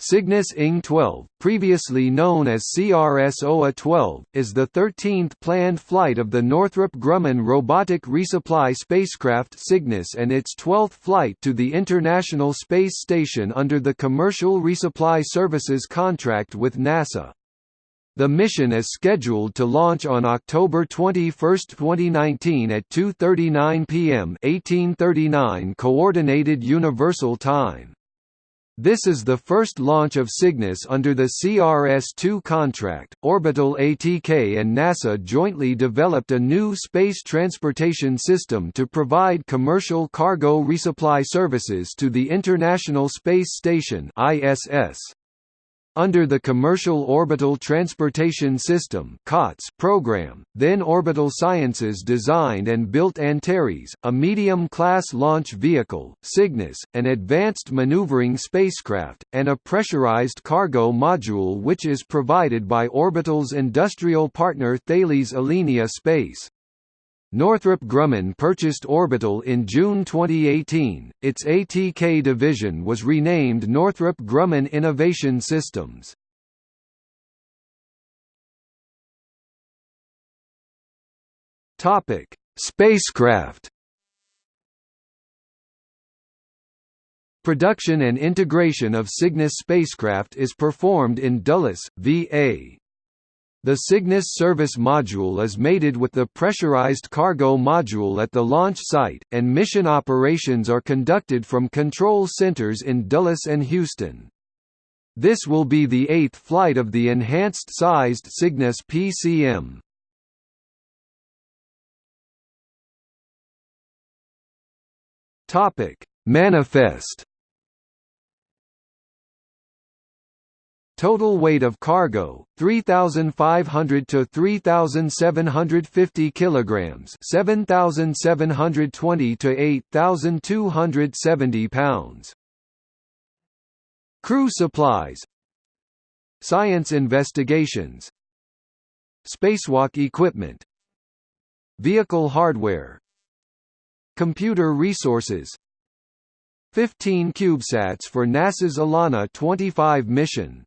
Cygnus NG-12, previously known as CRS-OA-12, is the 13th planned flight of the Northrop Grumman robotic resupply spacecraft Cygnus and its 12th flight to the International Space Station under the Commercial Resupply Services contract with NASA. The mission is scheduled to launch on October 21, 2019 at 2.39 p.m. 1839 Coordinated Universal Time. This is the first launch of Cygnus under the CRS-2 contract. Orbital ATK and NASA jointly developed a new space transportation system to provide commercial cargo resupply services to the International Space Station (ISS). Under the Commercial Orbital Transportation System program, then Orbital Sciences designed and built Antares, a medium-class launch vehicle, Cygnus, an advanced maneuvering spacecraft, and a pressurized cargo module which is provided by Orbital's industrial partner Thales Alenia Space. Northrop Grumman purchased Orbital in June 2018. Its ATK division was renamed Northrop Grumman Innovation Systems. Topic: Spacecraft. Production and integration of Cygnus spacecraft is performed in Dulles, VA. The Cygnus service module is mated with the pressurized cargo module at the launch site, and mission operations are conducted from control centers in Dulles and Houston. This will be the eighth flight of the enhanced-sized Cygnus PCM. Manifest Total weight of cargo 3500 to 3750 kilograms, 7720 to 8270 pounds. Crew supplies Science investigations Spacewalk equipment Vehicle hardware Computer resources 15 CubeSats for NASA's ELaNa 25 mission